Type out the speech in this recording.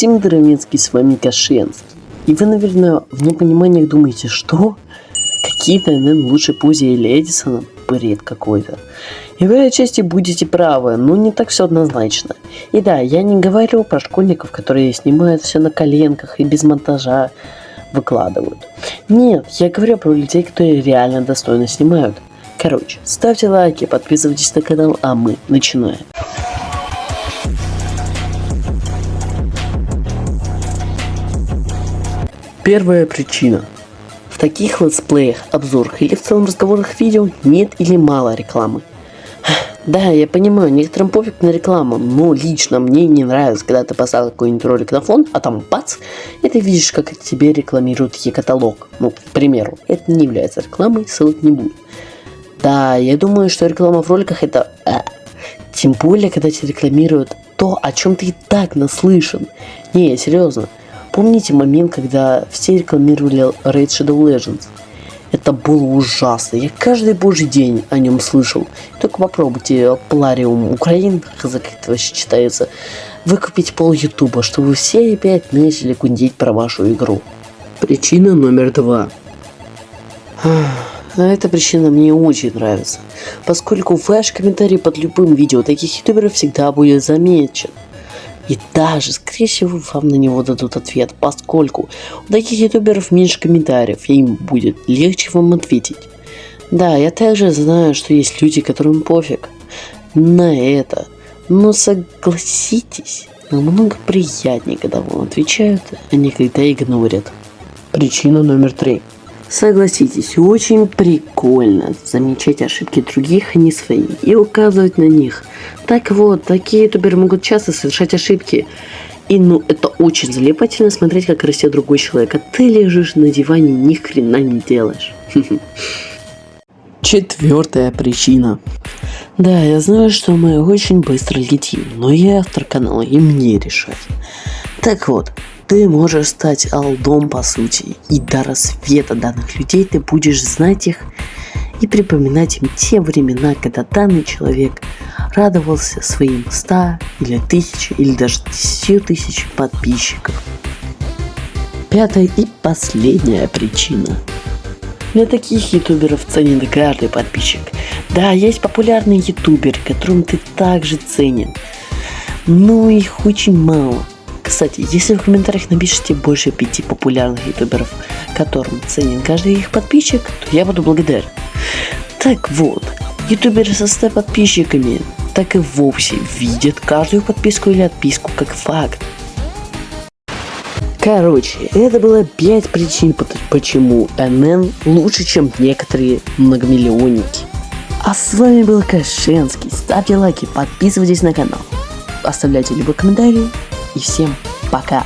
всем Дровинский, с вами Кашенский. И вы, наверное, в непониманиях думаете, что? Какие-то НН лучше Пузи или Эдисона? Бред какой-то. И вы отчасти будете правы, но не так все однозначно. И да, я не говорю про школьников, которые снимают все на коленках и без монтажа выкладывают. Нет, я говорю про людей, которые реально достойно снимают. Короче, ставьте лайки, подписывайтесь на канал, а мы начинаем. Первая причина. В таких летсплеях, обзорах или в целом разговорах видео нет или мало рекламы. Да, я понимаю, некоторым пофиг на рекламу, но лично мне не нравится, когда ты поставил какой-нибудь ролик на фон, а там бац, и ты видишь, как тебе рекламируют e-каталог. Ну, к примеру, это не является рекламой, ссылок не будет. Да, я думаю, что реклама в роликах это... А, тем более, когда тебе рекламируют то, о чем ты и так наслышан. Не, серьезно. Помните момент, когда все рекламировали Raid Shadow Legends? Это было ужасно. Я каждый божий день о нем слышал. Только попробуйте Плариум Украин, как это вообще читается, выкупить пол Ютуба, чтобы все опять начали гундеть про вашу игру. Причина номер два. Эта причина мне очень нравится, поскольку ваш комментарий под любым видео таких ютуберов всегда будет замечен. И даже, скорее всего, вам на него дадут ответ, поскольку у таких ютуберов меньше комментариев, и им будет легче вам ответить. Да, я также знаю, что есть люди, которым пофиг на это, но согласитесь, намного приятнее, когда вам отвечают, а не когда игнорят. Причина номер три. Согласитесь, очень прикольно замечать ошибки других, а не свои, и указывать на них. Так вот, такие ютуберы могут часто совершать ошибки. И ну, это очень залипательно смотреть, как растет другой человек, а ты лежишь на диване, ни хрена не делаешь. Четвертая причина. Да, я знаю, что мы очень быстро летим, но я автор канала, и мне решать. Так вот, ты можешь стать алдом по сути, и до рассвета данных людей ты будешь знать их и припоминать им те времена, когда данный человек радовался своим 100 или 1000 или даже 10 тысяч подписчиков. Пятая и последняя причина. Для таких ютуберов ценен каждый подписчик. Да, есть популярные ютуберы, которым ты также ценен, но их очень мало. Кстати, если в комментариях напишите больше пяти популярных ютуберов, которым ценен каждый их подписчик, то я буду благодарен. Так вот, ютуберы со 100 подписчиками так и вовсе видят каждую подписку или отписку как факт. Короче, это было 5 причин, почему НН лучше, чем некоторые многомиллионники. А с вами был Кашенский. Ставьте лайки, подписывайтесь на канал, оставляйте любые комментарии и всем пока.